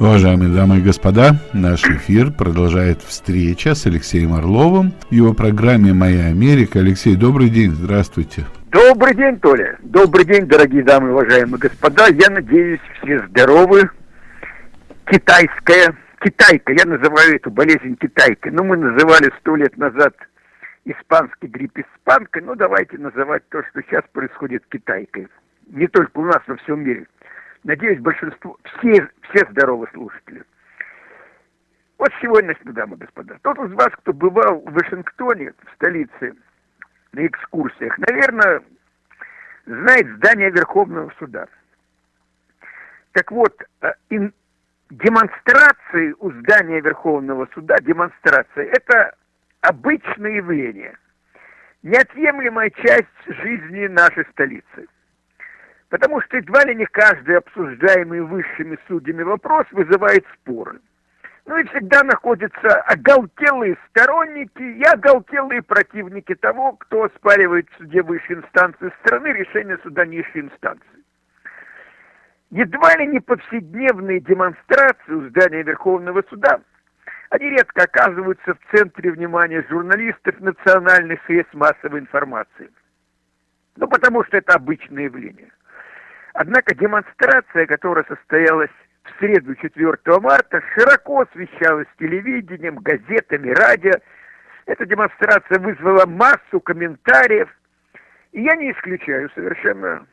Уважаемые дамы и господа, наш эфир продолжает встреча с Алексеем Орловым в его программе «Моя Америка». Алексей, добрый день, здравствуйте. Добрый день, Толя. Добрый день, дорогие дамы и уважаемые господа. Я надеюсь, все здоровы. Китайская, китайка, я называю эту болезнь китайкой. Ну, мы называли сто лет назад испанский грипп испанкой, ну, давайте называть то, что сейчас происходит китайкой. Не только у нас, во всем мире. Надеюсь, большинство, все, все здоровы слушатели. Вот сегодня, дамы и господа, тот из вас, кто бывал в Вашингтоне, в столице, на экскурсиях, наверное, знает здание Верховного суда. Так вот, э, демонстрации у здания Верховного суда, демонстрации, это обычное явление, неотъемлемая часть жизни нашей столицы. Потому что едва ли не каждый обсуждаемый высшими судьями вопрос вызывает споры. Ну и всегда находятся оголтелые сторонники и оголтелые противники того, кто оспаривает в суде высшей инстанции страны решение суда низшей инстанции. Едва ли не повседневные демонстрации у здания Верховного суда, они редко оказываются в центре внимания журналистов национальных средств массовой информации. Ну, потому что это обычное явление. Однако демонстрация, которая состоялась в среду 4 марта, широко освещалась телевидением, газетами, радио. Эта демонстрация вызвала массу комментариев. И я не исключаю совершенно,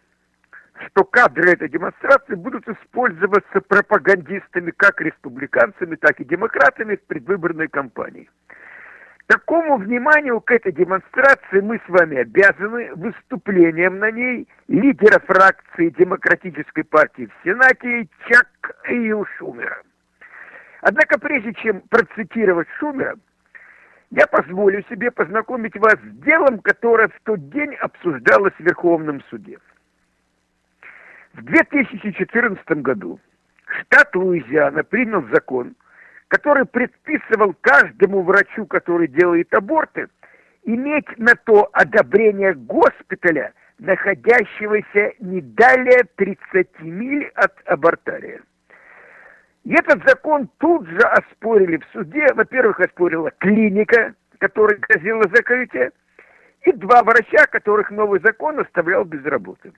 что кадры этой демонстрации будут использоваться пропагандистами как республиканцами, так и демократами в предвыборной кампании. Такому вниманию к этой демонстрации мы с вами обязаны выступлением на ней лидера фракции Демократической партии в Сенате Чак Ил Шумера. Однако прежде чем процитировать Шумера, я позволю себе познакомить вас с делом, которое в тот день обсуждалось в Верховном суде. В 2014 году штат Луизиана принял закон – который предписывал каждому врачу, который делает аборты, иметь на то одобрение госпиталя, находящегося не далее 30 миль от абортария. И этот закон тут же оспорили в суде. Во-первых, оспорила клиника, которая грозила закрытие, и два врача, которых новый закон оставлял без работы.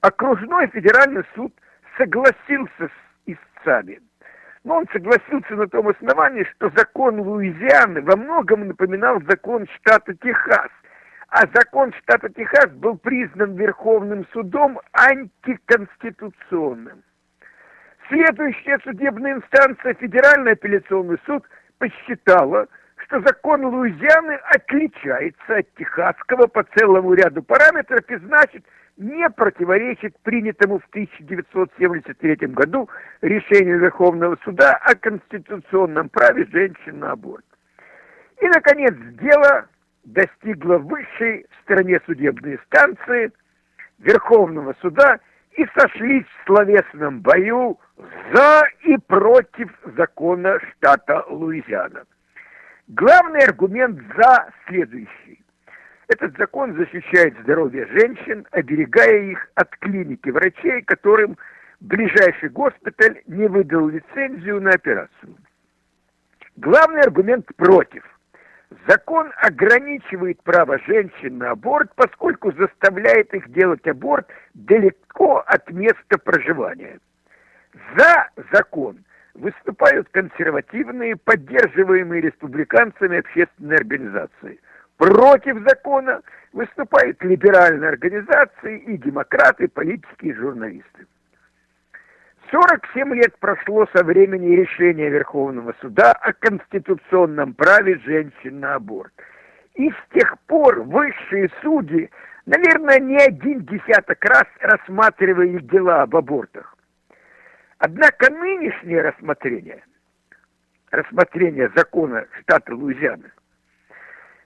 Окружной федеральный суд согласился с истцами – но он согласился на том основании, что закон Луизианы во многом напоминал закон штата Техас, а закон штата Техас был признан Верховным судом антиконституционным. Следующая судебная инстанция, Федеральный апелляционный суд, посчитала, что закон Луизианы отличается от техасского по целому ряду параметров и значит, не противоречит принятому в 1973 году решению Верховного суда о конституционном праве женщин на аборт. И, наконец, дело достигло высшей в стране судебной инстанции Верховного суда и сошлись в словесном бою за и против закона штата Луизиана. Главный аргумент «за» следующий. Этот закон защищает здоровье женщин, оберегая их от клиники врачей, которым ближайший госпиталь не выдал лицензию на операцию. Главный аргумент против. Закон ограничивает право женщин на аборт, поскольку заставляет их делать аборт далеко от места проживания. За закон выступают консервативные, поддерживаемые республиканцами общественные организации – Против закона выступают либеральные организации и демократы, политики и журналисты. 47 лет прошло со времени решения Верховного суда о конституционном праве женщин на аборт. И с тех пор высшие судьи, наверное, не один десяток раз рассматривали дела об абортах. Однако нынешнее рассмотрение, рассмотрение закона штата Луизиана –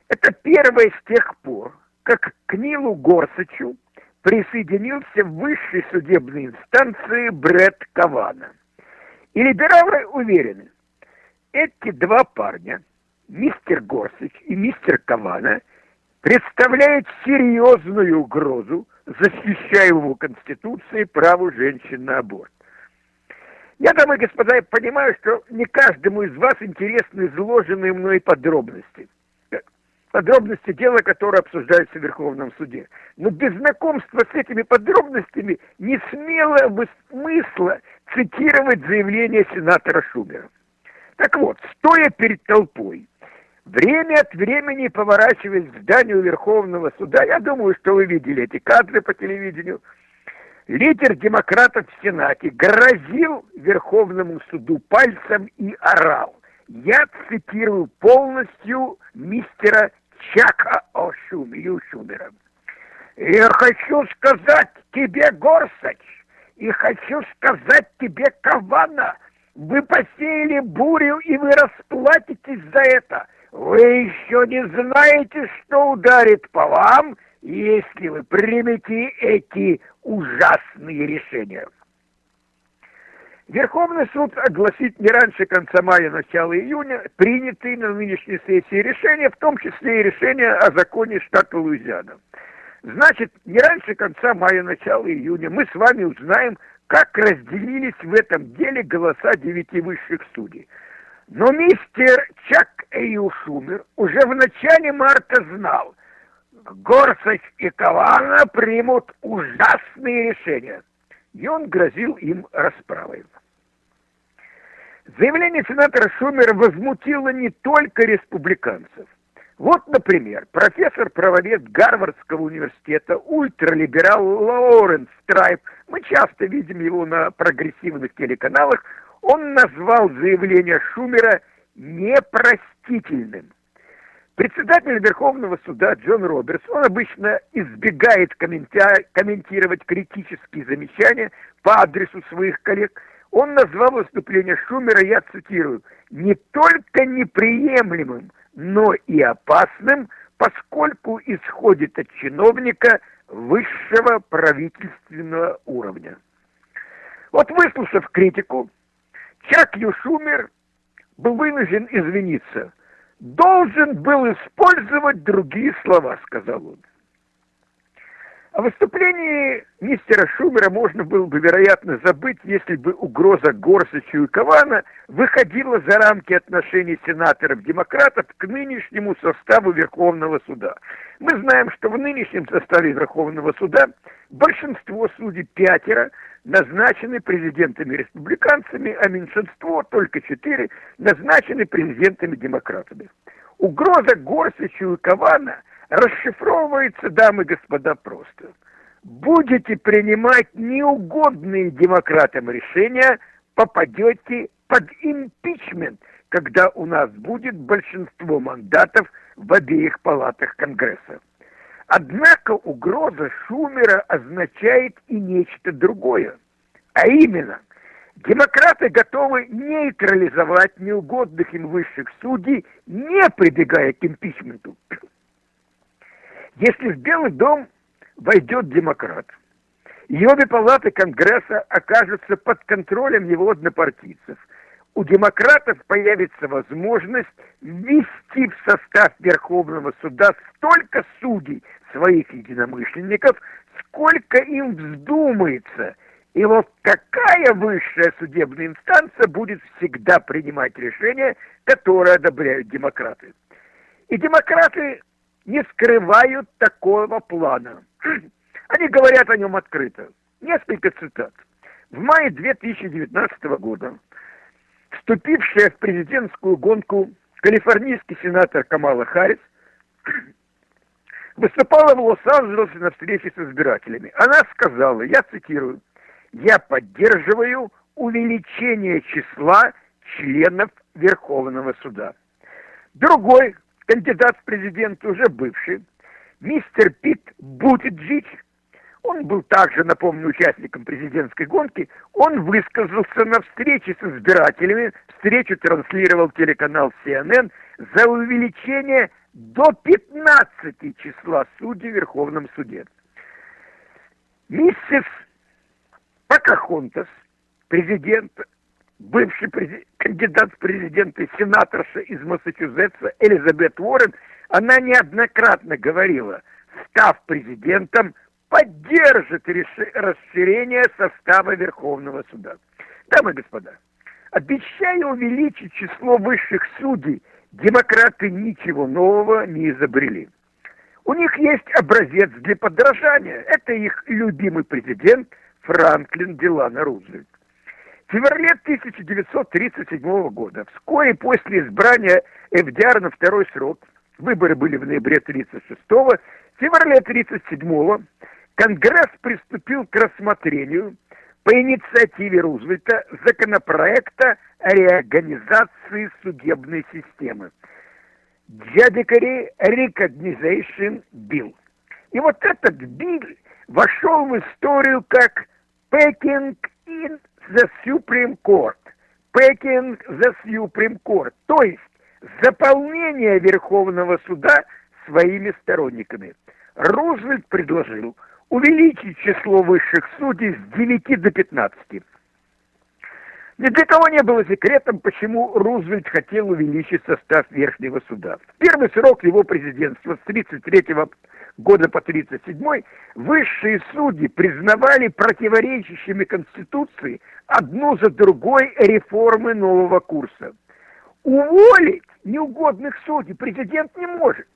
это первое с тех пор, как к Нилу Горсачу присоединился в высшей судебной инстанции Брэд Кавана. И либералы уверены, эти два парня, мистер Горсач и мистер Кавана, представляют серьезную угрозу защищаемому Конституцией праву женщин на аборт. Я, дамы и господа, понимаю, что не каждому из вас интересны изложенные мной подробности. Подробности дела, которое обсуждается в Верховном суде. Но без знакомства с этими подробностями не смело бы смысла цитировать заявление сенатора Шумера. Так вот, стоя перед толпой, время от времени поворачиваясь к зданию Верховного суда, я думаю, что вы видели эти кадры по телевидению, лидер демократов в Сенате грозил Верховному суду пальцем и орал. Я цитирую полностью мистера Чака Ошумию Шумера. «Я хочу сказать тебе, Горсач, и хочу сказать тебе, Кавана, вы посеяли бурю, и вы расплатитесь за это. Вы еще не знаете, что ударит по вам, если вы примете эти ужасные решения. Верховный суд огласит не раньше конца мая, начала июня принятые на нынешней сессии решения, в том числе и решение о законе штата Луизиана. Значит, не раньше конца мая, начала июня мы с вами узнаем, как разделились в этом деле голоса девяти высших судей. Но мистер Чак Эйю Шумер уже в начале марта знал, Горсоч и Кавана примут ужасные решения. И он грозил им расправой. Заявление сенатора Шумера возмутило не только республиканцев. Вот, например, профессор-правовед Гарвардского университета, ультралиберал Лоуренс Страйп, мы часто видим его на прогрессивных телеканалах, он назвал заявление Шумера непростительным. Председатель Верховного суда Джон Робертс, он обычно избегает комментировать критические замечания по адресу своих коллег. Он назвал выступление Шумера, я цитирую, не только неприемлемым, но и опасным, поскольку исходит от чиновника высшего правительственного уровня. Вот выслушав критику, Чак Юшумер был вынужден извиниться – должен был использовать другие слова, сказал он. О выступлении мистера Шумера можно было бы, вероятно, забыть, если бы угроза Горсачу и Кавана выходила за рамки отношений сенаторов-демократов к нынешнему составу Верховного суда. Мы знаем, что в нынешнем составе Верховного суда большинство судей пятеро назначены президентами-республиканцами, а меньшинство, только четыре, назначены президентами-демократами. Угроза Горсачу и Кавана расшифровывается, дамы и господа, просто. Будете принимать неугодные демократам решения, попадете под импичмент, когда у нас будет большинство мандатов в обеих палатах Конгресса. Однако угроза Шумера означает и нечто другое. А именно, демократы готовы нейтрализовать неугодных им высших судей, не прибегая к импичменту. Если в Белый дом войдет демократ, и обе палаты Конгресса окажутся под контролем его однопартийцев, у демократов появится возможность ввести в состав Верховного суда столько судей своих единомышленников, сколько им вздумается. И вот какая высшая судебная инстанция будет всегда принимать решения, которые одобряют демократы. И демократы не скрывают такого плана. Они говорят о нем открыто. Несколько цитат. В мае 2019 года вступившая в президентскую гонку калифорнийский сенатор Камала Харрис выступала в Лос-Анджелесе на встрече с избирателями. Она сказала, я цитирую, «Я поддерживаю увеличение числа членов Верховного суда». Другой кандидат в президенты, уже бывший, мистер Пит Бутиджич, он был также, напомню, участником президентской гонки, он высказался на встрече с избирателями, встречу транслировал телеканал CNN, за увеличение до 15 числа судей в Верховном суде. Миссис Покахонтас, президент, бывший президент, кандидат в президенты, сенаторша из Массачусетса Элизабет Уоррен, она неоднократно говорила, став президентом, поддержит расширение состава Верховного суда. Дамы и господа, обещая увеличить число высших судей, демократы ничего нового не изобрели. У них есть образец для подражания. Это их любимый президент Франклин Делано Рузвельт. В феврале 1937 года, вскоре после избрания ФДР на второй срок, выборы были в ноябре 1936 в феврале 1937 Конгресс приступил к рассмотрению по инициативе Рузвельта законопроекта о реорганизации судебной системы. Judiciary Recognition Bill. И вот этот билл вошел в историю как Packing in the Supreme Court. Packing the Supreme Court. То есть заполнение Верховного суда своими сторонниками. Рузвельт предложил увеличить число высших судей с 9 до 15. Ни для кого не было секретом, почему Рузвельт хотел увеличить состав Верхнего суда. В первый срок его президентства с 1933 года по 1937 высшие судьи признавали противоречащими Конституции одну за другой реформы нового курса. Уволить неугодных судей президент не может.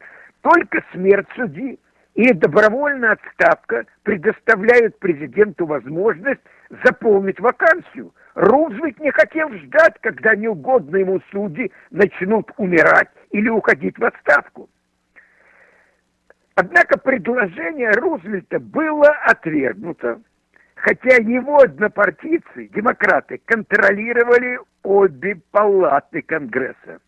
Только смерть судьи и добровольная отставка предоставляют президенту возможность заполнить вакансию. Рузвельт не хотел ждать, когда неугодные ему судьи начнут умирать или уходить в отставку. Однако предложение Рузвельта было отвергнуто, хотя его однопартийцы, демократы, контролировали обе палаты Конгресса.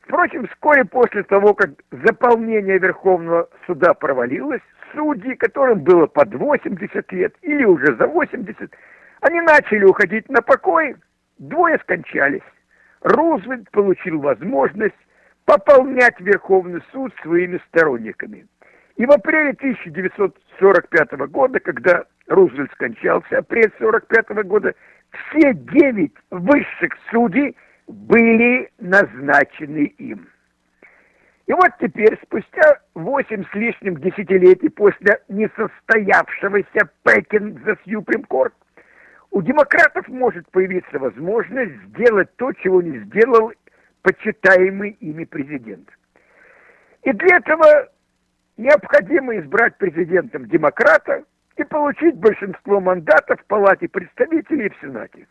Впрочем, вскоре после того, как заполнение Верховного суда провалилось, судьи, которым было под 80 лет или уже за 80, они начали уходить на покой, двое скончались. Рузвельт получил возможность пополнять Верховный суд своими сторонниками. И в апреле 1945 года, когда Рузвельт скончался, апрель 1945 года, все девять высших судей были назначены им. И вот теперь, спустя восемь с лишним десятилетий после несостоявшегося Пекин за Сьюприм Корт, у демократов может появиться возможность сделать то, чего не сделал почитаемый ими президент. И для этого необходимо избрать президентом демократа и получить большинство мандатов в Палате представителей и в Сенате.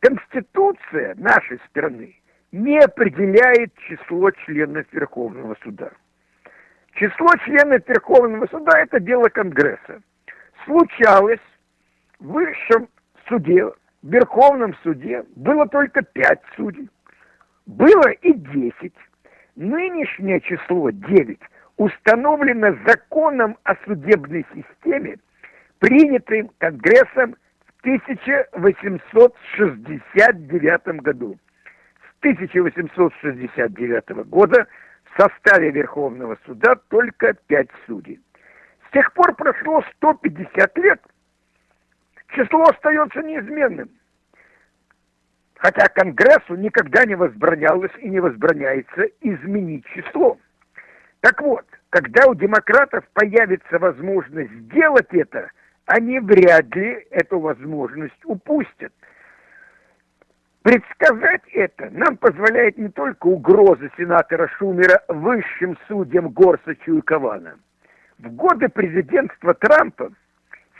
Конституция нашей страны не определяет число членов Верховного суда. Число членов Верховного суда – это дело Конгресса. Случалось в высшем суде, в Верховном суде было только пять судей. Было и 10. Нынешнее число 9 установлено законом о судебной системе, принятым Конгрессом в 1869 году. С 1869 года в составе Верховного суда только 5 судей. С тех пор прошло 150 лет. Число остается неизменным. Хотя Конгрессу никогда не возбранялось и не возбраняется изменить число. Так вот, когда у демократов появится возможность сделать это, они вряд ли эту возможность упустят. Предсказать это нам позволяет не только угроза сенатора Шумера высшим судьям Горсачу и Кавана. В годы президентства Трампа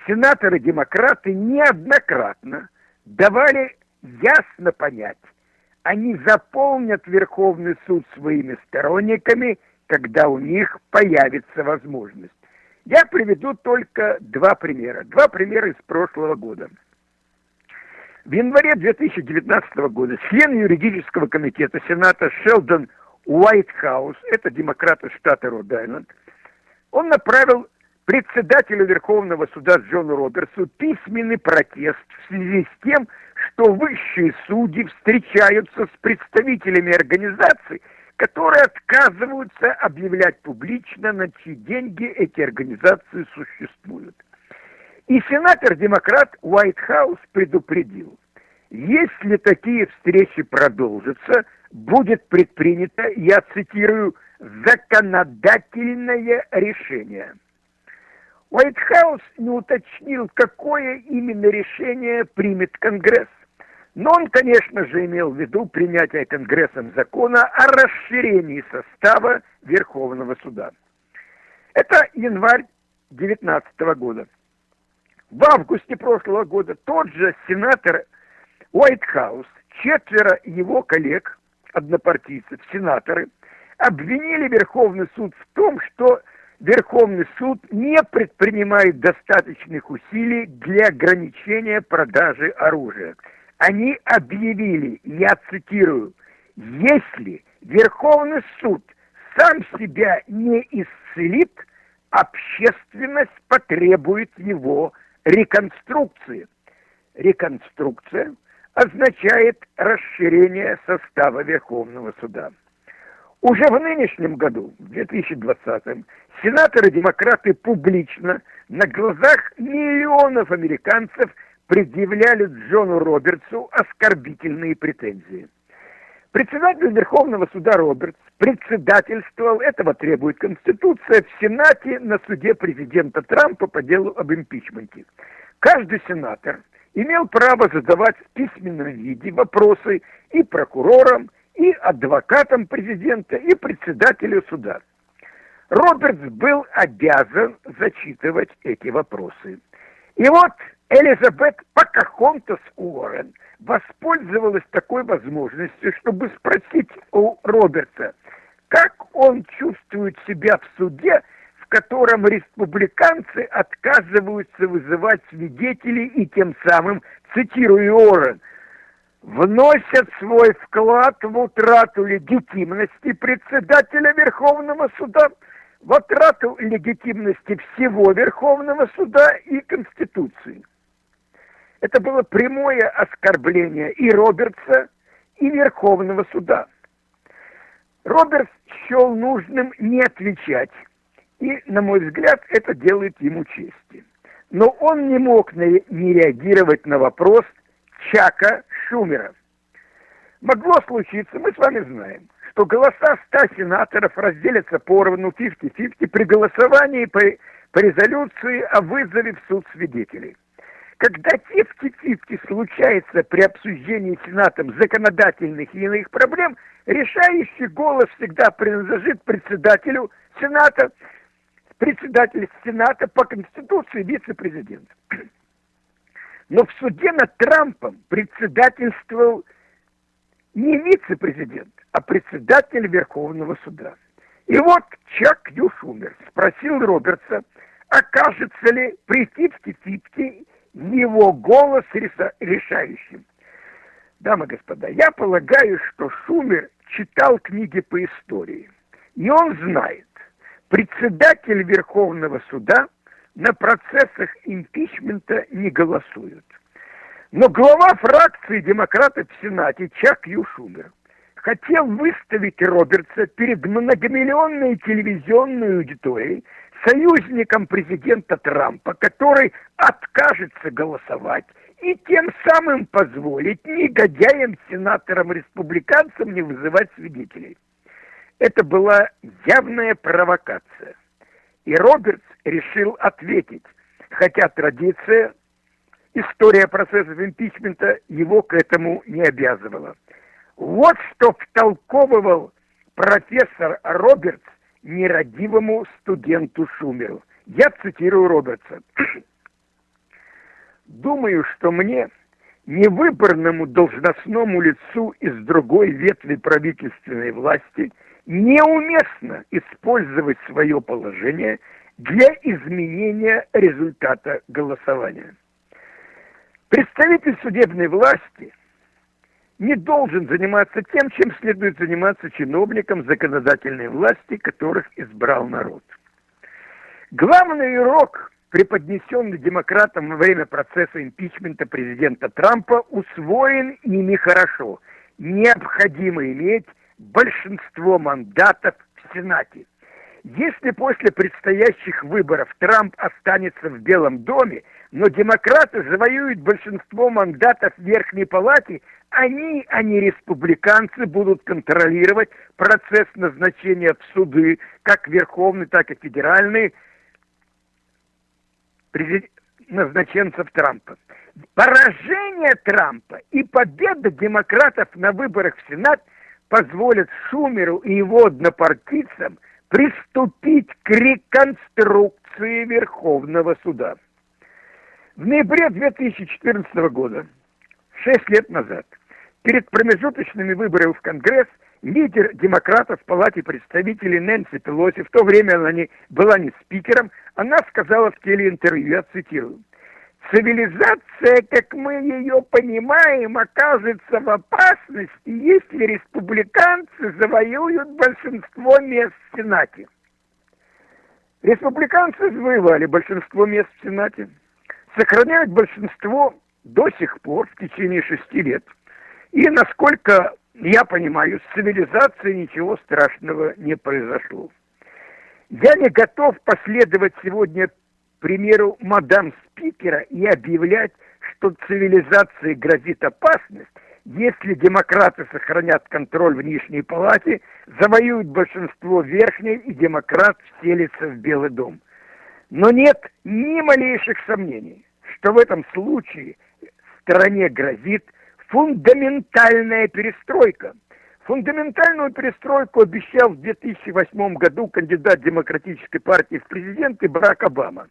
сенаторы-демократы неоднократно давали ясно понять, они заполнят Верховный суд своими сторонниками, когда у них появится возможность. Я приведу только два примера. Два примера из прошлого года. В январе 2019 года член юридического комитета Сената Шелдон Уайтхаус, это демократ из штата Род-Айленд, он направил председателю Верховного суда Джону Робертсу письменный протест в связи с тем, что высшие судьи встречаются с представителями организаций, которые отказываются объявлять публично, на чьи деньги эти организации существуют. И сенатор-демократ Уайтхаус предупредил, если такие встречи продолжатся, будет предпринято, я цитирую, законодательное решение – Уайтхаус не уточнил, какое именно решение примет Конгресс. Но он, конечно же, имел в виду принятие Конгрессом закона о расширении состава Верховного суда. Это январь 2019 года. В августе прошлого года тот же сенатор Уайтхаус, четверо его коллег, однопартийцев, сенаторы, обвинили Верховный суд в том, что Верховный суд не предпринимает достаточных усилий для ограничения продажи оружия. Они объявили, я цитирую, если Верховный суд сам себя не исцелит, общественность потребует его реконструкции. Реконструкция означает расширение состава Верховного суда. Уже в нынешнем году, в 2020, сенаторы-демократы публично на глазах миллионов американцев предъявляли Джону Робертсу оскорбительные претензии. Председатель Верховного суда Робертс председательствовал, этого требует Конституция, в Сенате на суде президента Трампа по делу об импичменте. Каждый сенатор имел право задавать в письменном виде вопросы и прокурорам, и адвокатам президента, и председателю суда. Робертс был обязан зачитывать эти вопросы. И вот Элизабет Покахонтас Уоррен воспользовалась такой возможностью, чтобы спросить у Роберта, как он чувствует себя в суде, в котором республиканцы отказываются вызывать свидетелей и тем самым, цитирую Уоррен, вносят свой вклад в утрату легитимности председателя Верховного суда, в утрату легитимности всего Верховного суда и Конституции. Это было прямое оскорбление и Робертса, и Верховного суда. Робертс счел нужным не отвечать, и, на мой взгляд, это делает ему чести. Но он не мог не реагировать на вопрос Чака Шумера. Могло случиться, мы с вами знаем, что голоса 100 сенаторов разделятся поровну 50-50 при голосовании по, по резолюции о вызове в суд свидетелей. Когда 50-50 случается при обсуждении Сенатом законодательных и иных проблем, решающий голос всегда принадлежит председателю Сената, председателю Сената по Конституции вице-президент. Но в суде над Трампом председательствовал не вице-президент, а председатель Верховного суда. И вот Чак Юшумер спросил Робертса, окажется ли при 50-50 его голос решающим. Дамы и господа, я полагаю, что Шумер читал книги по истории. И он знает, председатель Верховного суда на процессах импичмента не голосует. Но глава фракции демократов в Сенате Чак Ю Шумер хотел выставить Робертса перед многомиллионной телевизионной аудиторией союзником президента Трампа, который откажется голосовать и тем самым позволить негодяям-сенаторам-республиканцам не вызывать свидетелей. Это была явная провокация. И Робертс решил ответить, хотя традиция, история процессов импичмента его к этому не обязывала. Вот что втолковывал профессор Робертс нерадивому студенту Шумеру. Я цитирую Робертса. Думаю, что мне, невыборному должностному лицу из другой ветви правительственной власти, неуместно использовать свое положение для изменения результата голосования. Представитель судебной власти не должен заниматься тем, чем следует заниматься чиновникам законодательной власти, которых избрал народ. Главный урок, преподнесенный демократам во время процесса импичмента президента Трампа, усвоен ими хорошо. Необходимо иметь большинство мандатов в Сенате. Если после предстоящих выборов Трамп останется в Белом доме, но демократы завоюют большинство мандатов в Верхней Палате, они, а не республиканцы, будут контролировать процесс назначения в суды, как верховный, так и федеральный, назначенцев Трампа. Поражение Трампа и победа демократов на выборах в Сенат позволят Шумеру и его однопартийцам приступить к реконструкции Верховного суда. В ноябре 2014 года, шесть лет назад, перед промежуточными выборами в Конгресс – лидер демократов в Палате представителей Нэнси Пелоси, в то время она не, была не спикером, она сказала в телеинтервью, я цитирую, «Цивилизация, как мы ее понимаем, окажется в опасности, если республиканцы завоюют большинство мест в Сенате». Республиканцы завоевали большинство мест в Сенате, сохраняют большинство до сих пор, в течение шести лет. И, насколько я понимаю, с цивилизацией ничего страшного не произошло. Я не готов последовать сегодня примеру мадам спикера и объявлять, что цивилизации грозит опасность, если демократы сохранят контроль в Нижней Палате, завоюют большинство верхней и демократ вселится в Белый дом. Но нет ни малейших сомнений, что в этом случае стране грозит фундаментальная перестройка. Фундаментальную перестройку обещал в 2008 году кандидат Демократической партии в президенты Барак Обама.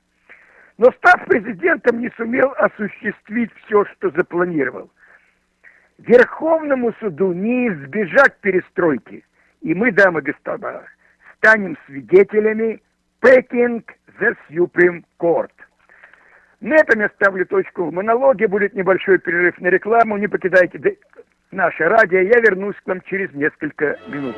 Но став президентом, не сумел осуществить все, что запланировал. Верховному суду не избежать перестройки. И мы, дамы и господа, станем свидетелями Packing the Supreme Court. На этом я ставлю точку в монологе. Будет небольшой перерыв на рекламу. Не покидайте наше радио. Я вернусь к вам через несколько минут.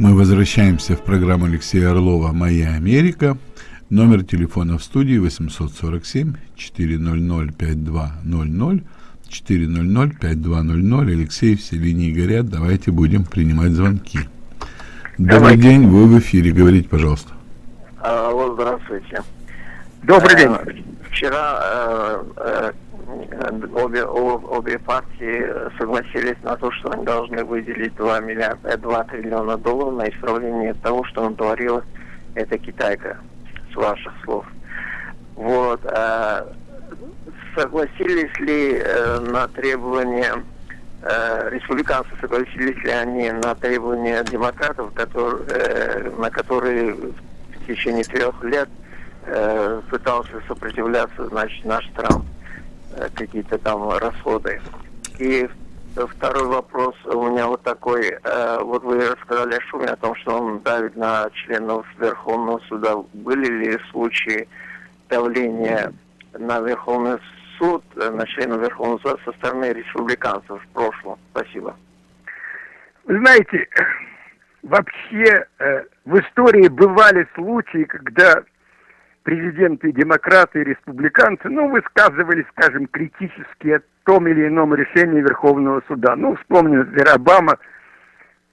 Мы возвращаемся в программу Алексея Орлова «Моя Америка». Номер телефона в студии 847 400 5200 400-5200. Алексей, все линии горят. Давайте будем принимать звонки. Добрый Давайте. день, вы в эфире. Говорите, пожалуйста. Алло, здравствуйте. Добрый день. Вчера э, э, обе, обе партии согласились на то, что они должны выделить 2, миллиарда, 2 триллиона долларов на исправление того, что натворила эта китайка, с ваших слов. Вот. Э, согласились ли э, на требования э, республиканцы согласились ли они на требования демократов, которые, э, на которые в течение трех лет э, пытался сопротивляться, значит, наш Трамп э, какие-то там расходы. И второй вопрос у меня вот такой. Э, вот вы рассказали о шуме, о том, что он давит на членов Верховного суда. Были ли случаи давления на Верховный суд, э, на членов Верховного суда со стороны республиканцев в прошлом. Спасибо. Вы знаете, вообще э, в истории бывали случаи, когда президенты, демократы республиканцы, ну, высказывали, скажем, критически о том или ином решении Верховного суда. Ну, вспомним, например, Обама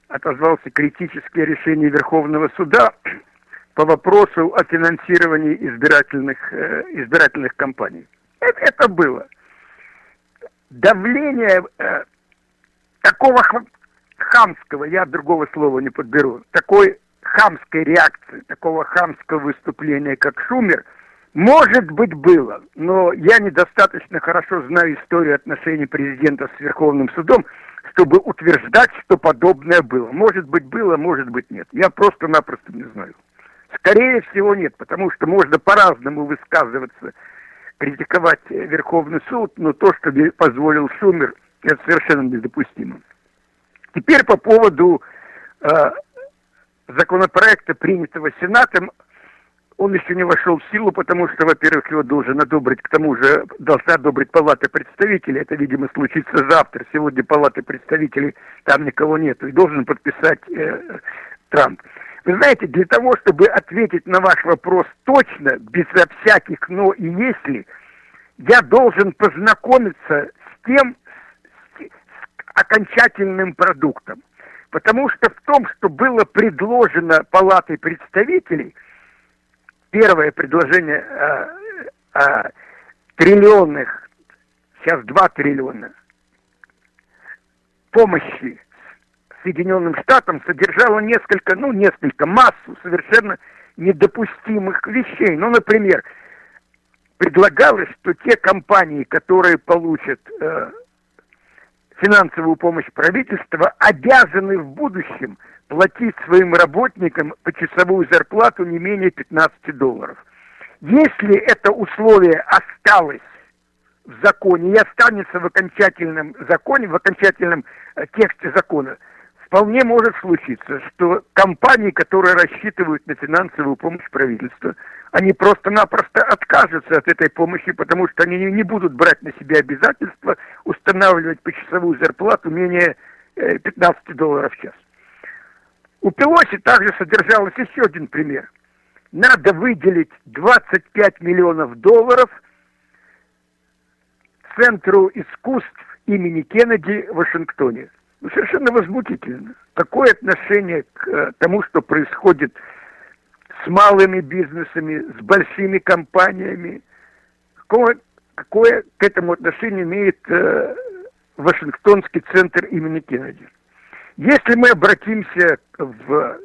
отозвался критически о решении Верховного суда по вопросу о финансировании избирательных, э, избирательных кампаний. Это, это было. Давление э, такого хамского, я другого слова не подберу, такой хамской реакции, такого хамского выступления, как Шумер, может быть, было, но я недостаточно хорошо знаю историю отношений президента с Верховным судом, чтобы утверждать, что подобное было. Может быть, было, может быть, нет. Я просто-напросто не знаю. Скорее всего, нет, потому что можно по-разному высказываться критиковать Верховный суд, но то, что позволил Шумер, это совершенно недопустимо. Теперь по поводу э, законопроекта, принятого Сенатом, он еще не вошел в силу, потому что, во-первых, его должен одобрить, к тому же должна одобрить Палата представителей. Это, видимо, случится завтра. Сегодня Палаты представителей, там никого нет. И должен подписать э, Трамп. Вы знаете, для того, чтобы ответить на ваш вопрос точно, безо всяких «но» и «если», я должен познакомиться с тем, с, с окончательным продуктом. Потому что в том, что было предложено Палатой представителей, первое предложение о, о триллионных сейчас 2 триллиона помощи Соединенным Штатам содержала несколько, ну, несколько, массу совершенно недопустимых вещей. Ну, например, предлагалось, что те компании, которые получат э, финансовую помощь правительства, обязаны в будущем платить своим работникам почасовую зарплату не менее 15 долларов. Если это условие осталось в законе и останется в окончательном законе, в окончательном э, тексте закона, вполне может случиться, что компании, которые рассчитывают на финансовую помощь правительства, они просто-напросто откажутся от этой помощи, потому что они не будут брать на себя обязательства устанавливать почасовую зарплату менее 15 э, долларов в час. У Пелоси также содержалось еще один пример. Надо выделить 25 миллионов долларов Центру искусств имени Кеннеди в Вашингтоне. Ну, совершенно возмутительно. Такое отношение к э, тому, что происходит с малыми бизнесами, с большими компаниями, какое, какое к этому отношение имеет э, Вашингтонский центр имени Кеннеди. Если мы обратимся в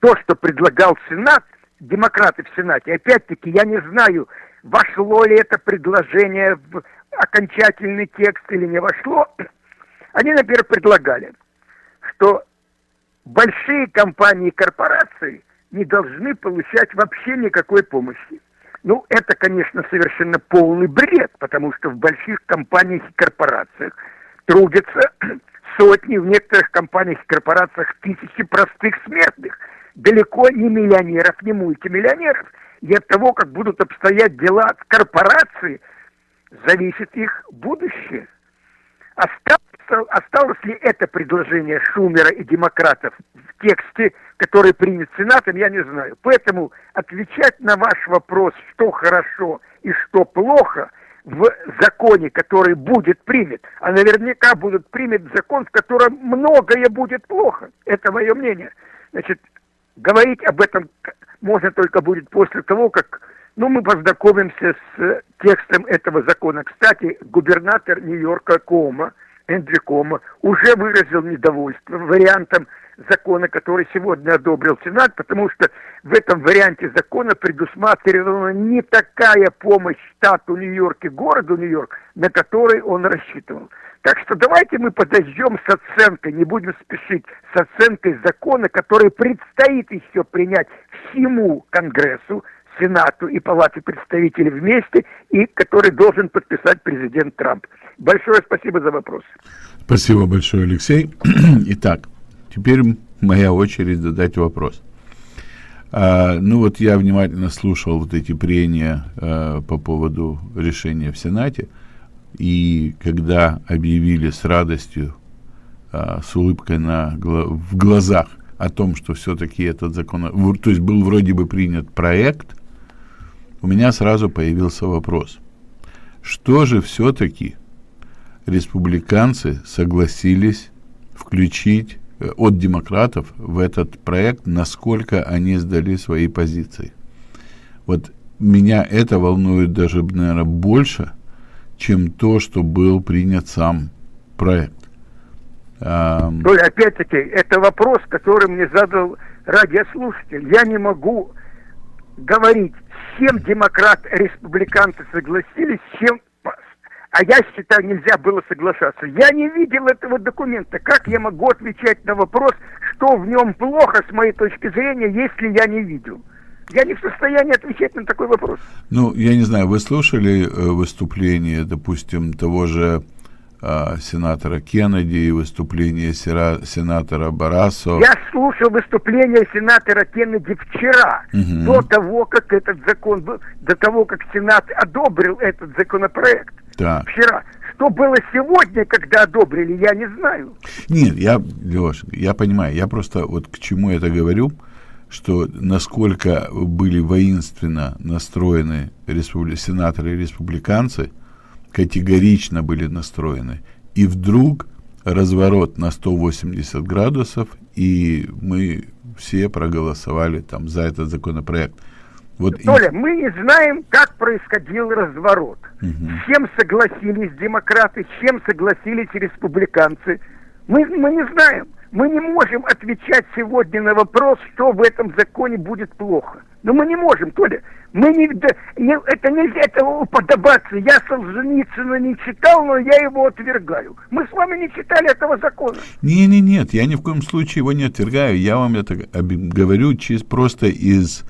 то, что предлагал Сенат, демократы в Сенате, опять-таки я не знаю, вошло ли это предложение в окончательный текст или не вошло, они, например, предлагали, что большие компании и корпорации не должны получать вообще никакой помощи. Ну, это, конечно, совершенно полный бред, потому что в больших компаниях и корпорациях трудятся сотни, в некоторых компаниях и корпорациях тысячи простых смертных, далеко не миллионеров, не мультимиллионеров. И от того, как будут обстоять дела от корпорации, зависит их будущее. Осталось, осталось ли это предложение Шумера и демократов в тексте, который принят Сенатом, я не знаю. Поэтому отвечать на ваш вопрос, что хорошо и что плохо – в законе, который будет принят, а наверняка будет принят закон, в котором многое будет плохо. Это мое мнение. Значит, говорить об этом можно только будет после того, как ну, мы познакомимся с текстом этого закона. Кстати, губернатор Нью-Йорка Кома, Эндрю Кома, уже выразил недовольство вариантом закона, который сегодня одобрил Сенат, потому что в этом варианте закона предусматривана не такая помощь штату Нью-Йорк и городу Нью-Йорк, на который он рассчитывал. Так что давайте мы подождем с оценкой, не будем спешить с оценкой закона, который предстоит еще принять всему Конгрессу, Сенату и Палате представителей вместе, и который должен подписать президент Трамп. Большое спасибо за вопрос. Спасибо большое, Алексей. Итак, Теперь моя очередь задать вопрос. А, ну вот я внимательно слушал вот эти прения а, по поводу решения в Сенате, и когда объявили с радостью, а, с улыбкой на, в глазах о том, что все-таки этот закон, то есть был вроде бы принят проект, у меня сразу появился вопрос, что же все-таки республиканцы согласились включить Э, от демократов в этот проект, насколько они сдали свои позиции. Вот меня это волнует даже, наверное, больше, чем то, что был принят сам проект. А... опять-таки, это вопрос, который мне задал радиослушатель. Я не могу говорить, чем демократ-республиканцы согласились, с чем а я считаю, нельзя было соглашаться. Я не видел этого документа. Как я могу отвечать на вопрос, что в нем плохо, с моей точки зрения, если я не видел? Я не в состоянии отвечать на такой вопрос. Ну, я не знаю, вы слушали э, выступление, допустим, того же сенатора Кеннеди и выступление сера, сенатора Барасо? Я слушал выступление сенатора Кеннеди вчера, угу. до того, как этот закон был, до того, как Сенат одобрил этот законопроект. Так. Вчера. Что было сегодня, когда одобрили, я не знаю. Нет, я, Леш, я понимаю, я просто вот к чему это говорю, что насколько были воинственно настроены республи... сенаторы и республиканцы, категорично были настроены. И вдруг разворот на 180 градусов, и мы все проголосовали там за этот законопроект. Вот Толя, и... мы не знаем, как происходил разворот. Угу. С чем согласились демократы, с чем согласились республиканцы. Мы, мы не знаем. Мы не можем отвечать сегодня на вопрос, что в этом законе будет плохо. Но мы не можем, Толя. Мы не, не, это нельзя этого уподобаться. Я Солженицына не читал, но я его отвергаю. Мы с вами не читали этого закона. Не, не, нет, я ни в коем случае его не отвергаю. Я вам это говорю чисто просто из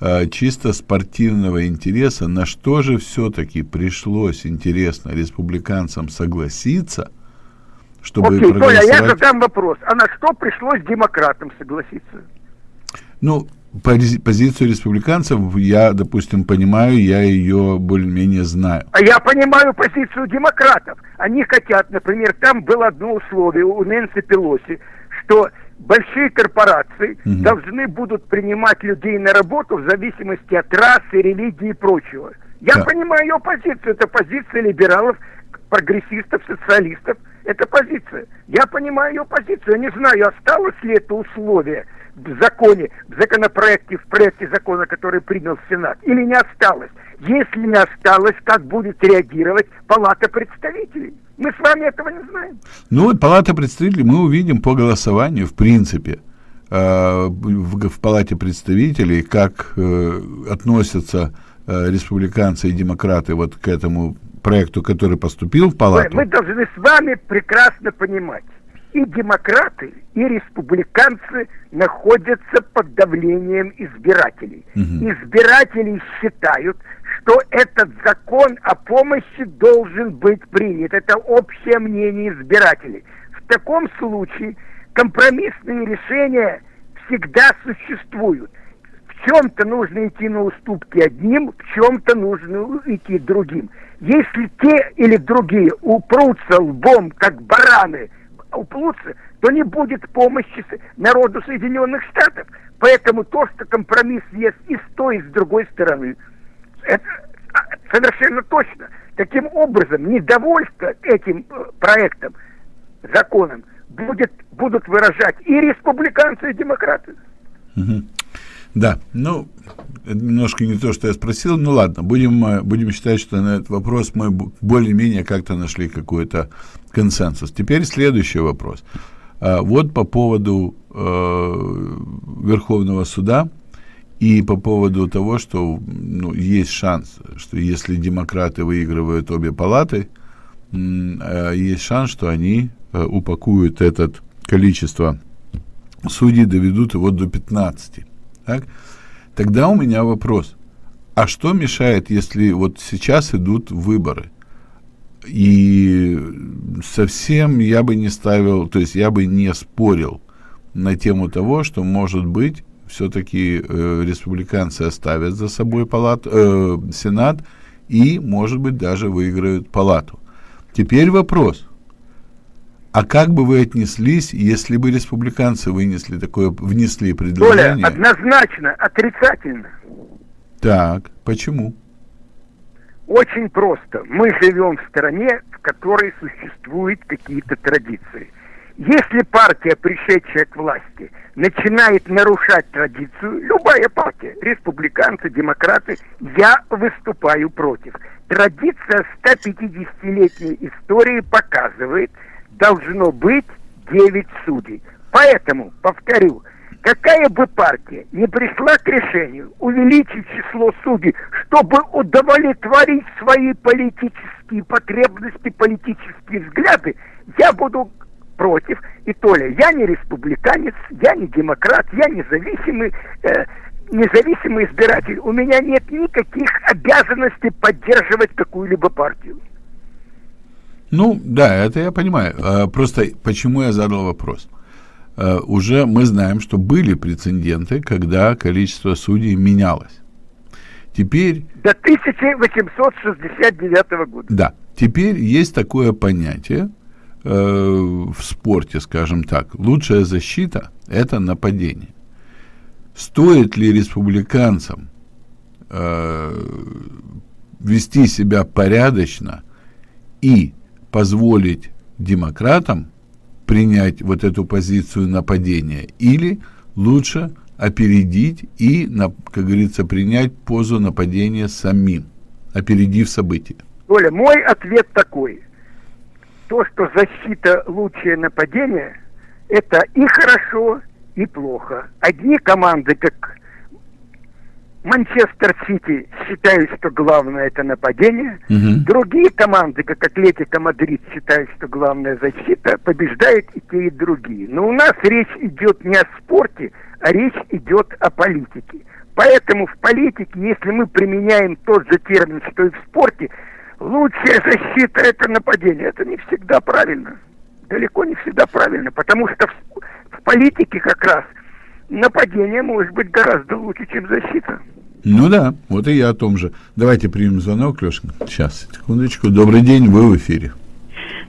э, чисто спортивного интереса, на что же все-таки пришлось, интересно, республиканцам согласиться, чтобы Окей, проголосовать... Толя, я задам вопрос. А на что пришлось демократам согласиться? Ну, позицию республиканцев я, допустим, понимаю, я ее более-менее знаю. А я понимаю позицию демократов. Они хотят, например, там было одно условие у Нэнси Пелоси, что большие корпорации угу. должны будут принимать людей на работу в зависимости от расы, религии и прочего. Я да. понимаю ее позицию. Это позиция либералов, прогрессистов, социалистов. Это позиция. Я понимаю ее позицию. Я не знаю, осталось ли это условие в законе, в законопроекте, в проекте закона, который принял Сенат, или не осталось. Если не осталось, как будет реагировать Палата представителей? Мы с вами этого не знаем. Ну вот Палата представителей мы увидим по голосованию, в принципе, э, в, в Палате представителей, как э, относятся э, республиканцы и демократы вот к этому проекту, который поступил в Палату. Мы должны с вами прекрасно понимать, и демократы, и республиканцы находятся под давлением избирателей. Угу. Избиратели считают, что этот закон о помощи должен быть принят. Это общее мнение избирателей. В таком случае компромиссные решения всегда существуют. В чем-то нужно идти на уступки одним, в чем-то нужно идти другим. Если те или другие упрутся лбом, как бараны, упрутся, то не будет помощи народу Соединенных Штатов. Поэтому то, что компромисс есть и с той, и с другой стороны, это а, совершенно точно. Таким образом, недовольство этим э, проектом, законом, будет, будут выражать и республиканцы, и демократы. Да, ну, немножко не то, что я спросил, ну ладно, будем, э, будем считать, что на этот вопрос мы более-менее как-то нашли какой-то консенсус. Теперь следующий вопрос. А, вот по поводу э, Верховного суда и по поводу того, что ну, есть шанс, что если демократы выигрывают обе палаты, э, есть шанс, что они э, упакуют это количество судей, доведут его до 15. Так? Тогда у меня вопрос. А что мешает, если вот сейчас идут выборы? И совсем я бы не ставил, то есть я бы не спорил на тему того, что, может быть, все-таки э, республиканцы оставят за собой палат, э, Сенат и, может быть, даже выиграют палату. Теперь вопрос. А как бы вы отнеслись, если бы республиканцы вынесли такое, внесли предложение? Толя, однозначно, отрицательно. Так, почему? Очень просто. Мы живем в стране, в которой существуют какие-то традиции. Если партия, пришедшая к власти, начинает нарушать традицию, любая партия, республиканцы, демократы, я выступаю против. Традиция 150-летней истории показывает, должно быть 9 судей. Поэтому, повторю, какая бы партия не пришла к решению увеличить число судей, чтобы удовлетворить свои политические потребности, политические взгляды, я буду против. И Толя, я не республиканец, я не демократ, я независимый, э, независимый избиратель. У меня нет никаких обязанностей поддерживать какую-либо партию. Ну, да, это я понимаю. А, просто почему я задал вопрос? А, уже мы знаем, что были прецеденты, когда количество судей менялось. Теперь... До 1869 года. Да. Теперь есть такое понятие э, в спорте, скажем так. Лучшая защита – это нападение. Стоит ли республиканцам э, вести себя порядочно и позволить демократам принять вот эту позицию нападения, или лучше опередить и, как говорится, принять позу нападения самим, опередив события? Оля, мой ответ такой. То, что защита лучшее нападение, это и хорошо, и плохо. Одни команды, как Манчестер Сити считают, что главное это нападение. Угу. Другие команды, как Атлетико Мадрид, считают, что главная защита. Побеждают и те, и другие. Но у нас речь идет не о спорте, а речь идет о политике. Поэтому в политике, если мы применяем тот же термин, что и в спорте, лучшая защита это нападение. Это не всегда правильно. Далеко не всегда правильно, потому что в, в политике как раз нападение может быть гораздо лучше, чем защита. Ну да, вот и я о том же. Давайте примем звонок, Лешка. Сейчас, секундочку. Добрый день, вы в эфире.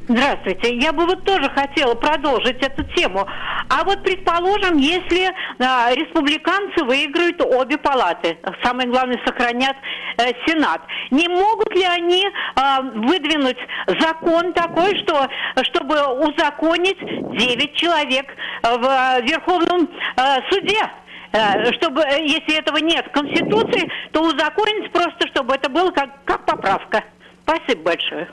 Здравствуйте. Я бы вот тоже хотела продолжить эту тему. А вот предположим, если а, республиканцы выиграют обе палаты, самое главное сохранят э, Сенат, не могут ли они э, выдвинуть закон такой, что чтобы узаконить 9 человек в Верховном э, суде? Э, чтобы, э, если этого нет в Конституции, то узаконить просто, чтобы это было как, как поправка. Спасибо большое.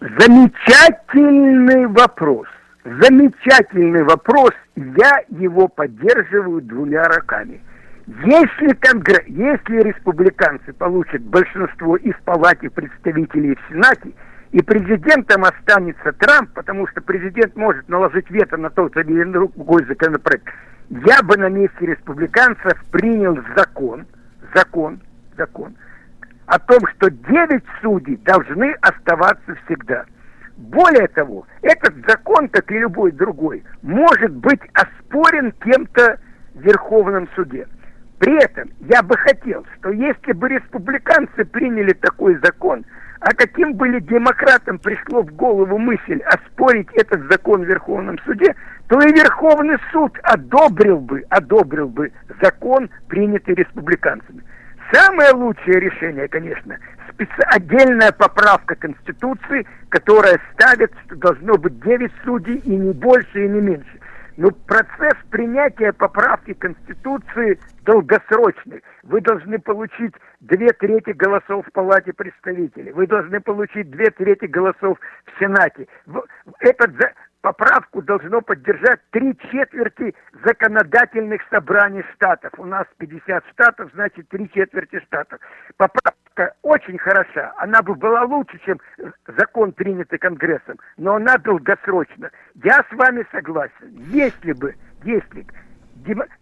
Замечательный вопрос. Замечательный вопрос. Я его поддерживаю двумя руками. Если, конгресс, если республиканцы получат большинство и в Палате представителей, и в Сенате, и президентом останется Трамп, потому что президент может наложить вето на тот или другой законопроект, я бы на месте республиканцев принял закон, закон, закон, о том, что 9 судей должны оставаться всегда. Более того, этот закон, как и любой другой, может быть оспорен кем-то в Верховном суде. При этом я бы хотел, что если бы республиканцы приняли такой закон, а каким бы ли демократам пришло в голову мысль оспорить этот закон в Верховном суде, то и Верховный суд одобрил бы, одобрил бы закон, принятый республиканцами. Самое лучшее решение, конечно, отдельная поправка Конституции, которая ставит, что должно быть 9 судей и не больше, и не меньше. Но процесс принятия поправки Конституции долгосрочный. Вы должны получить две трети голосов в Палате представителей. Вы должны получить две трети голосов в Сенате. Этот поправку должно поддержать три четверти законодательных собраний штатов. У нас 50 штатов, значит, три четверти штатов. Поправка очень хороша. Она бы была лучше, чем закон, принятый Конгрессом, но она долгосрочна. Я с вами согласен. Если бы, если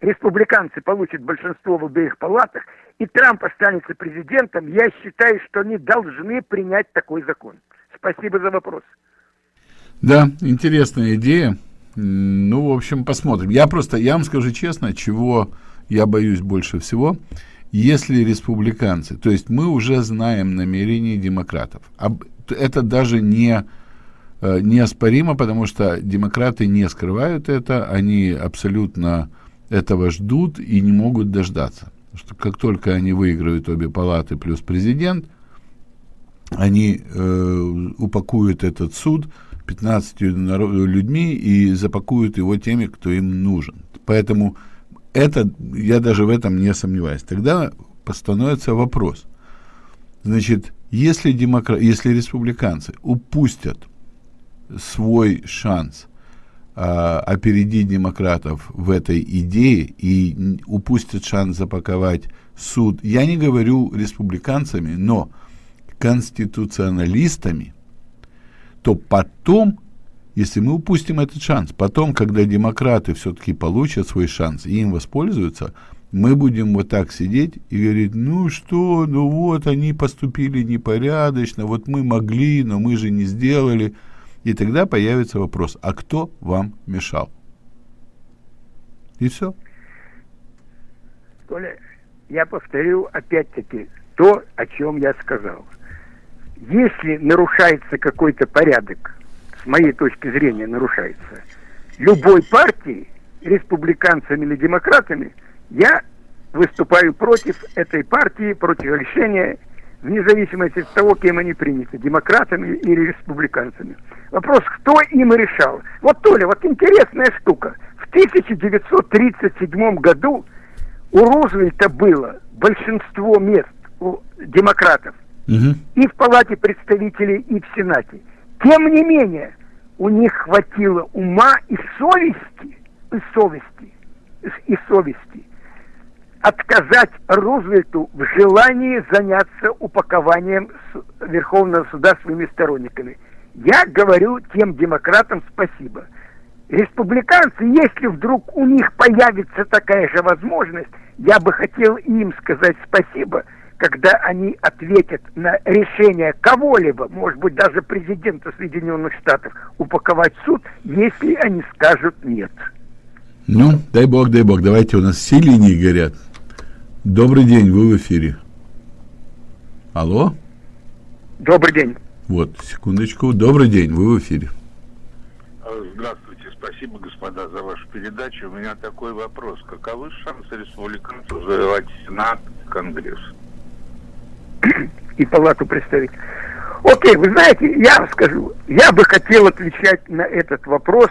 республиканцы получат большинство в обеих палатах, и Трамп останется президентом, я считаю, что они должны принять такой закон. Спасибо за вопрос. Да, интересная идея. Ну, в общем, посмотрим. Я просто, я вам скажу честно, чего я боюсь больше всего, если республиканцы, то есть мы уже знаем намерения демократов. Это даже не э, неоспоримо, потому что демократы не скрывают это, они абсолютно этого ждут и не могут дождаться. Что как только они выиграют обе палаты плюс президент, они э, упакуют этот суд 15 людьми и запакуют его теми, кто им нужен. Поэтому это, я даже в этом не сомневаюсь. Тогда постановится вопрос. Значит, если, демокра... если республиканцы упустят свой шанс а, опередить демократов в этой идее и упустят шанс запаковать суд, я не говорю республиканцами, но конституционалистами – то потом, если мы упустим этот шанс, потом, когда демократы все-таки получат свой шанс и им воспользуются, мы будем вот так сидеть и говорить, ну что, ну вот они поступили непорядочно, вот мы могли, но мы же не сделали. И тогда появится вопрос, а кто вам мешал? И все. Коля, я повторю опять-таки то, о чем я сказал если нарушается какой-то порядок, с моей точки зрения нарушается, любой партии, республиканцами или демократами, я выступаю против этой партии, против решения, вне зависимости от того, кем они приняты, демократами или республиканцами. Вопрос, кто им решал? Вот, Толя, вот интересная штука. В 1937 году у Рузвельта было большинство мест у демократов и в Палате представителей, и в Сенате. Тем не менее, у них хватило ума и совести, и совести, и совести отказать Рузвельту в желании заняться упакованием Верховного суда своими сторонниками. Я говорю тем демократам спасибо. Республиканцы, если вдруг у них появится такая же возможность, я бы хотел им сказать спасибо, когда они ответят на решение кого-либо, может быть, даже президента Соединенных Штатов, упаковать суд, если они скажут нет. Ну, дай бог, дай бог. Давайте, у нас все линии горят. Добрый день, вы в эфире. Алло? Добрый день. Вот, секундочку. Добрый день, вы в эфире. Здравствуйте, спасибо, господа, за вашу передачу. У меня такой вопрос. Каковы шансы республиканцев завоевать Сенат, Конгресс? И палату представить. Окей, вы знаете, я скажу, я бы хотел отвечать на этот вопрос,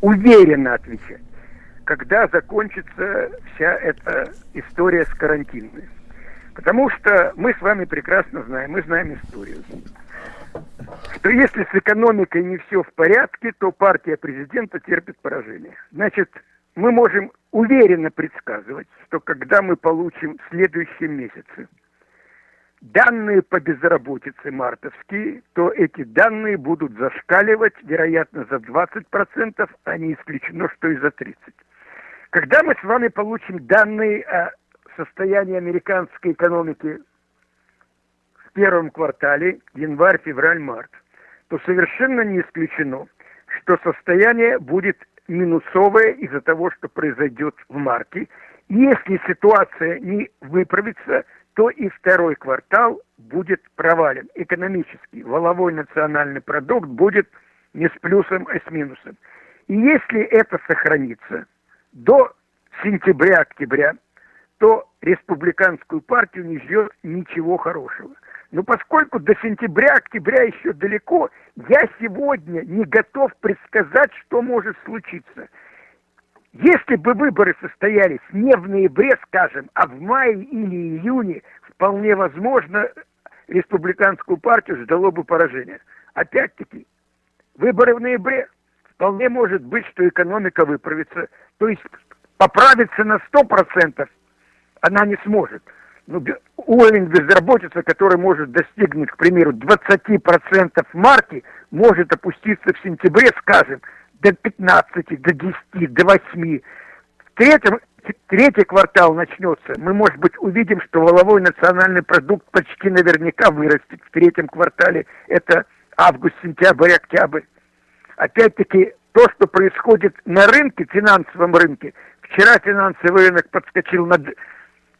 уверенно отвечать, когда закончится вся эта история с карантиной. Потому что мы с вами прекрасно знаем, мы знаем историю что если с экономикой не все в порядке, то партия президента терпит поражение. Значит, мы можем уверенно предсказывать, что когда мы получим в следующем месяце данные по безработице мартовские, то эти данные будут зашкаливать, вероятно, за 20%, а не исключено, что и за 30%. Когда мы с вами получим данные о состоянии американской экономики в первом квартале, январь, февраль, март, то совершенно не исключено, что состояние будет минусовое из-за того, что произойдет в марте. Если ситуация не выправится, то и второй квартал будет провален экономически. Воловой национальный продукт будет не с плюсом, а с минусом. И если это сохранится до сентября-октября, то республиканскую партию не ждет ничего хорошего. Но поскольку до сентября-октября еще далеко, я сегодня не готов предсказать, что может случиться. Если бы выборы состоялись не в ноябре, скажем, а в мае или июне, вполне возможно, республиканскую партию ждало бы поражение. Опять-таки, выборы в ноябре, вполне может быть, что экономика выправится. То есть поправиться на 100% она не сможет ну, уровень безработицы, который может достигнуть, к примеру, 20% в марте, может опуститься в сентябре, скажем, до 15, до 10, до 8. В третьем, третий квартал начнется, мы, может быть, увидим, что воловой национальный продукт почти наверняка вырастет в третьем квартале. Это август, сентябрь, октябрь. Опять-таки, то, что происходит на рынке, финансовом рынке, вчера финансовый рынок подскочил на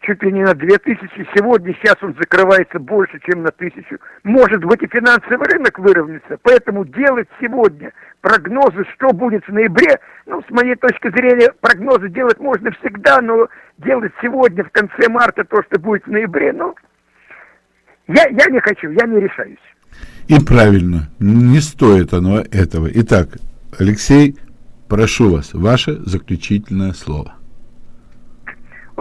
чуть ли не на 2000, сегодня, сейчас он закрывается больше, чем на тысячу. Может быть и финансовый рынок выровняется, поэтому делать сегодня прогнозы, что будет в ноябре, ну, с моей точки зрения, прогнозы делать можно всегда, но делать сегодня, в конце марта, то, что будет в ноябре, ну, я, я не хочу, я не решаюсь. И правильно, не стоит оно этого. Итак, Алексей, прошу вас, ваше заключительное слово.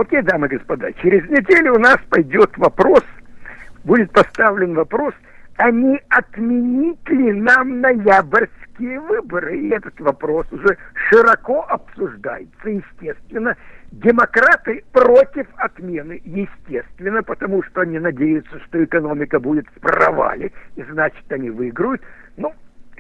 Окей, дамы и господа, через неделю у нас пойдет вопрос, будет поставлен вопрос, а не отменить ли нам ноябрьские выборы? И этот вопрос уже широко обсуждается, естественно. Демократы против отмены, естественно, потому что они надеются, что экономика будет в провале, и значит они выиграют.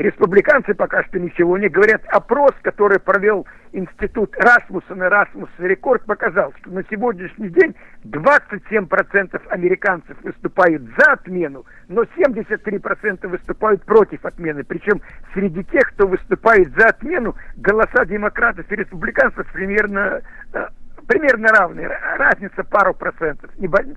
Республиканцы пока что ничего не говорят. Опрос, который провел институт Расмуссона, Расмус рекорд показал, что на сегодняшний день 27% американцев выступают за отмену, но 73% выступают против отмены. Причем среди тех, кто выступает за отмену, голоса демократов и республиканцев примерно э, примерно равные. Разница пару процентов,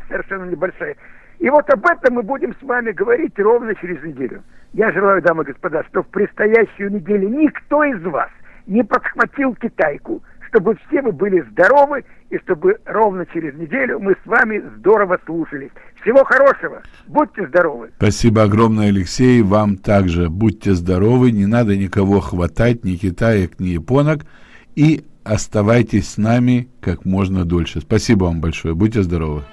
совершенно небольшая. И вот об этом мы будем с вами говорить ровно через неделю. Я желаю, дамы и господа, что в предстоящую неделю никто из вас не подхватил китайку, чтобы все вы были здоровы и чтобы ровно через неделю мы с вами здорово слушались. Всего хорошего. Будьте здоровы. Спасибо огромное, Алексей. Вам также будьте здоровы. Не надо никого хватать, ни китаек, ни японок. И оставайтесь с нами как можно дольше. Спасибо вам большое. Будьте здоровы.